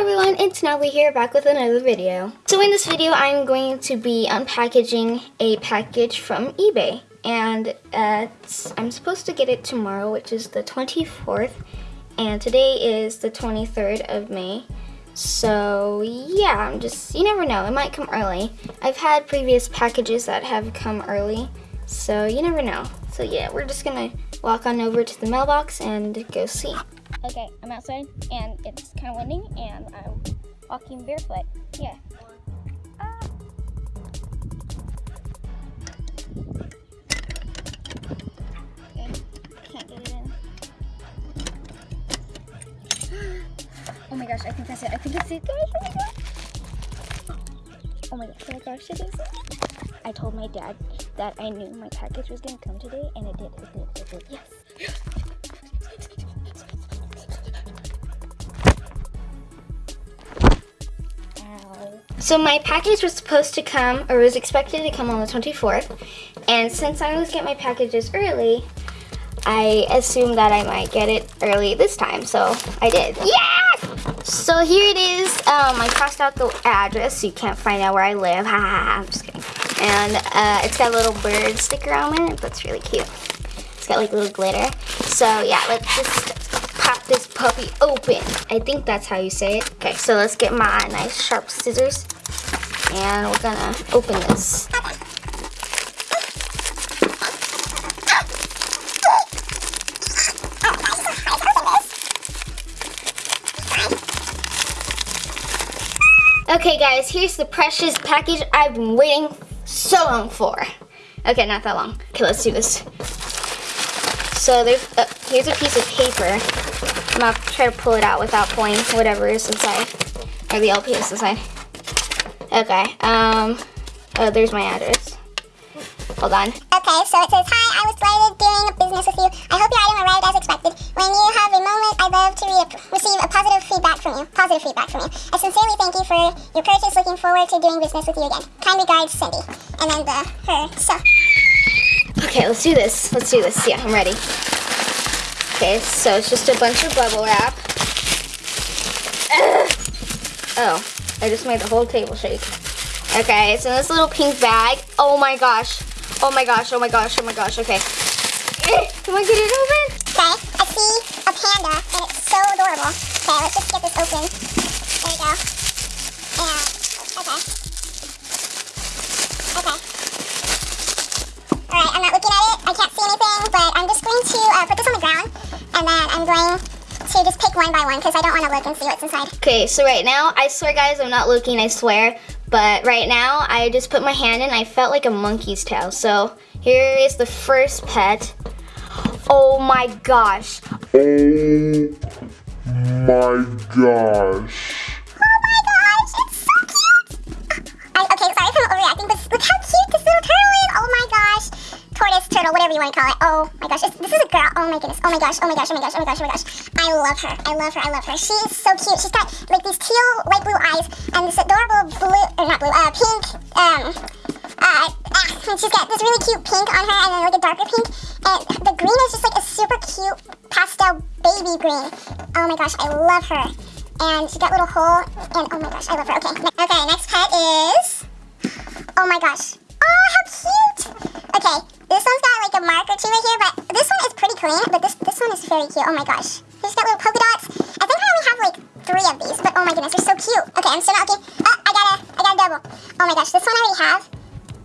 everyone, it's Natalie here back with another video. So in this video I'm going to be unpackaging a package from eBay and uh, I'm supposed to get it tomorrow which is the 24th and today is the 23rd of May. So yeah, I'm just, you never know, it might come early. I've had previous packages that have come early so you never know. So yeah, we're just gonna walk on over to the mailbox and go see. Okay, I'm outside and it's kind of windy and I'm walking barefoot. Yeah. Ah. Okay, can't get it in. Oh my gosh, I think that's it. I think it's it, guys. Oh my gosh. Oh my gosh, oh it is. I told my dad that I knew my package was gonna come today and it did, it did, it did. Yes. So my package was supposed to come, or was expected to come on the 24th, and since I always get my packages early, I assumed that I might get it early this time, so I did. Yeah! So here it is. Um, I crossed out the address so you can't find out where I live. Ha I'm just kidding. And uh, it's got a little bird sticker on it. That's really cute. It's got like a little glitter. So yeah, let's just this puppy open. I think that's how you say it. Okay, so let's get my nice sharp scissors and we're gonna open this. Okay guys, here's the precious package I've been waiting so long for. Okay, not that long. Okay, let's do this. So there's, uh, here's a piece of paper. I'm gonna try to pull it out without pulling whatever is inside, or the LP is inside. Okay, um, oh, there's my address. Hold on. Okay, so it says, Hi, I was delighted doing a business with you. I hope your item arrived as expected. When you have a moment, I'd love to re receive a positive feedback from you. Positive feedback from you. I sincerely thank you for your purchase. Looking forward to doing business with you again. Kind regards, Cindy. And then the, her, so. Okay, let's do this. Let's do this. Yeah, I'm ready. Okay, so it's just a bunch of bubble wrap. Ugh. Oh, I just made the whole table shake. Okay, it's in this little pink bag. Oh my gosh. Oh my gosh, oh my gosh, oh my gosh, okay. Can I get it open? Okay, I see a panda, and it's so adorable. Okay, let's just get this open. There we go. And, okay. Okay. Alright, I'm not looking at it. I can't see one by one because I don't want to look and see what's inside. Okay, so right now, I swear guys, I'm not looking, I swear. But right now, I just put my hand in, I felt like a monkey's tail. So here is the first pet. Oh my gosh. Oh my gosh. Turtle, whatever you want to call it. Oh my gosh, this is a girl. Oh my goodness. Oh my gosh. Oh my gosh. Oh my gosh. Oh my gosh. Oh my gosh. I love her. I love her. I love her. She is so cute. She's got like these teal, light blue eyes and this adorable blue, or not blue, uh, pink, um, uh, and she's got this really cute pink on her and then like a darker pink. And the green is just like a super cute pastel baby green. Oh my gosh, I love her. And she's got a little hole, and oh my gosh, I love her. Okay, okay, next pet is, oh my gosh. This one's got like a mark or two right here, but this one is pretty clean, but this, this one is very cute. Oh my gosh. He's got little polka dots. I think I only have like three of these, but oh my goodness, they're so cute. Okay, I'm still not looking. Oh, I got a, I got a double. Oh my gosh, this one I already have.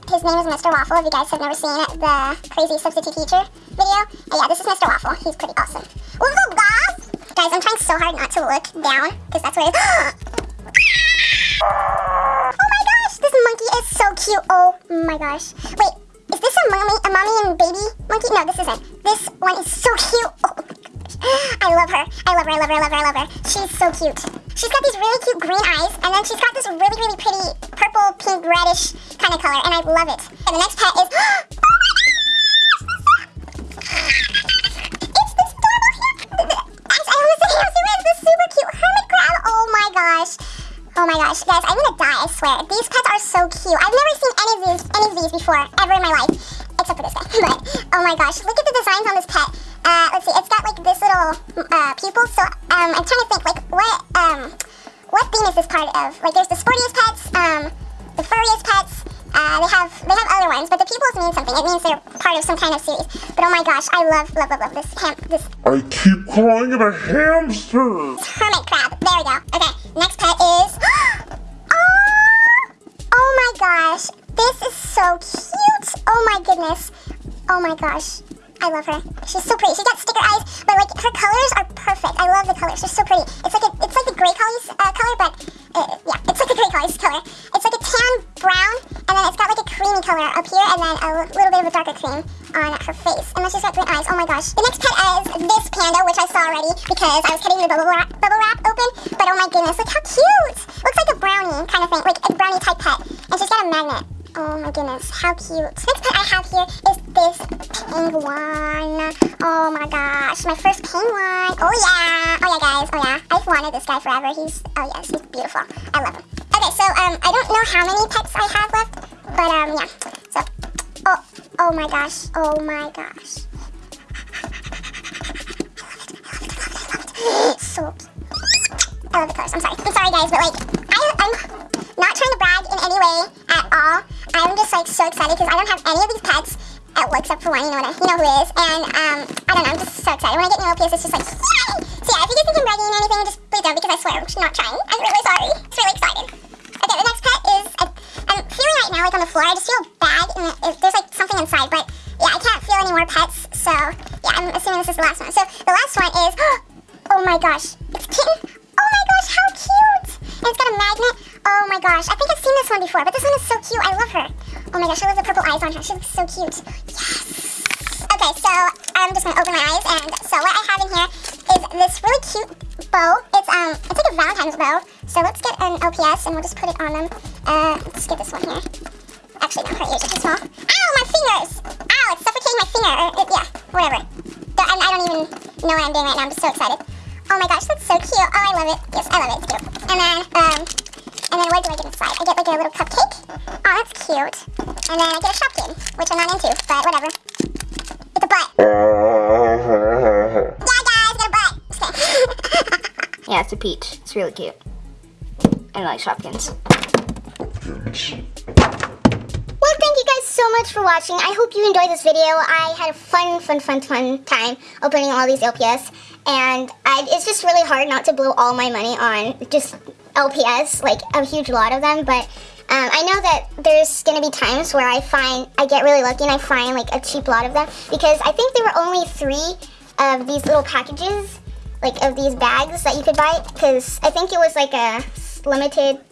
His name is Mr. Waffle, if you guys have never seen the crazy substitute teacher video. Oh yeah, this is Mr. Waffle. He's pretty awesome. What's up, guys? Guys, I'm trying so hard not to look down, because that's where it is. oh my gosh, this monkey is so cute. Oh my gosh. Wait, a mommy, a mommy and baby monkey? No, this isn't. This one is so cute. Oh I love her. I love her. I love her. I love her. I love her. She's so cute. She's got these really cute green eyes, and then she's got this really, really pretty purple, pink, reddish kind of color, and I love it. And the next pet is. Little uh, pupil, so um, I'm trying to think, like, what, um, what theme is this part of like there's the sportiest pets, um, the furriest pets. Uh, they have they have other ones, but the pupils mean something. It means they're part of some kind of series. But oh my gosh, I love love love love this ham this I keep calling it a hamster. hermit crab. There we go. Okay, next pet is. oh, oh my gosh, this is so cute. Oh my goodness. Oh my gosh. I love her. She's so pretty. She's got sticker eyes, but like her colors are perfect. I love the colors. They're so pretty. It's like a, it's like the gray colors uh, color, but uh, yeah, it's like the gray colors color. It's like a tan brown, and then it's got like a creamy color up here, and then a little bit of a darker cream on her face. And then she's got green eyes. Oh my gosh. The next pet is this panda, which I saw already because I was cutting the bubble wrap, bubble wrap open. But oh my goodness, look how cute! Looks like a brownie kind of thing, like a brownie type pet. And she's got a magnet. Oh my goodness, how cute. Next pet I have here is this penguin. Oh my gosh, my first penguin. Oh yeah, oh yeah guys, oh yeah. I've wanted this guy forever. He's, oh yes, he's beautiful. I love him. Okay, so um, I don't know how many pets I have left, but um, yeah. So, oh, oh my gosh, oh my gosh. so cute. I love the colors. I'm sorry. I'm sorry, guys, but like, I, I'm not trying to brag in any way at all. I'm just like so excited because I don't have any of these pets, uh, well, except for one. You know who is. And um, I don't know. I'm just so excited. When I get new LPS, it's just like yay! So yeah, if you guys think I'm bragging or anything, just please don't because I swear I'm not trying. I'm really sorry. It's really exciting. Okay, the next pet is I'm feeling right now like on the floor. I just feel bad, and there's like something inside, but yeah, I can't feel any more pets. So yeah, I'm assuming this is the last one. So the last one is. Oh my gosh, it's kitten. Oh my gosh, how cute! And it's got a magnet. Oh my gosh, I think I've seen this one before, but this one is so cute. I love her. Oh my gosh, I love the purple eyes on her. She looks so cute. Yes. Okay, so I'm just gonna open my eyes, and so what I have in here is this really cute bow. It's um, it's like a Valentine's bow. So let's get an LPS, and we'll just put it on them. Uh, let's get this one here. Actually, no, her ears are too small. Ow, my fingers! Ow, it's suffocating my finger. Or, it, yeah, whatever. I, I don't even know what I'm doing right now. I'm just so excited. Oh my gosh, that's so cute. Oh, I love it. Yes, I love it. It's cute. And then, um, and then what do I get inside? I get like a little cupcake. Oh, that's cute. And then I get a Shopkin, which I'm not into, but whatever. It's a butt. Yeah, guys, get a butt. Kidding. Yeah, it's a peach. It's really cute. I like Shopkins. Well, thank you guys so much for watching. I hope you enjoyed this video. I had a fun, fun, fun, fun time opening all these LPS. And I, it's just really hard not to blow all my money on just LPS, like a huge lot of them. But um, I know that there's going to be times where I find, I get really lucky and I find like a cheap lot of them. Because I think there were only three of these little packages, like of these bags that you could buy. Because I think it was like a limited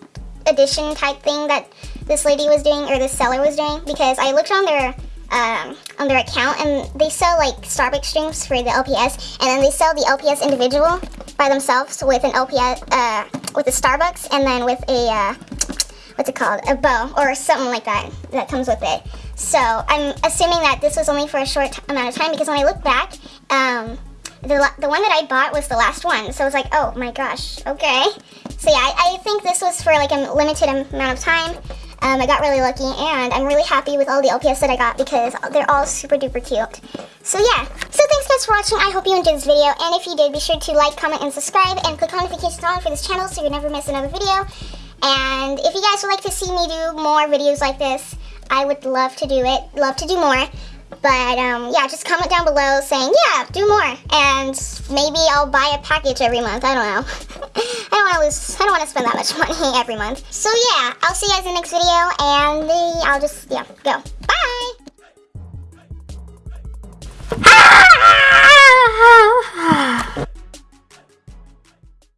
edition type thing that this lady was doing or this seller was doing because I looked on their um, on their account and they sell like Starbucks drinks for the LPS and then they sell the LPS individual by themselves with an LPS uh, with a Starbucks and then with a uh, what's it called a bow or something like that that comes with it. So I'm assuming that this was only for a short amount of time because when I look back, um, the, the one that I bought was the last one. So I was like, oh my gosh, okay. So yeah, I, I think this was for like a limited amount of time. Um, I got really lucky and I'm really happy with all the LPS that I got because they're all super duper cute. So yeah, so thanks guys for watching. I hope you enjoyed this video and if you did, be sure to like, comment, and subscribe and click on notifications on for this channel so you never miss another video. And if you guys would like to see me do more videos like this, I would love to do it, love to do more. But um, yeah, just comment down below saying, yeah, do more. And maybe I'll buy a package every month. I don't know. I don't want to lose, I don't want to spend that much money every month. So yeah, I'll see you guys in the next video. And uh, I'll just, yeah, go.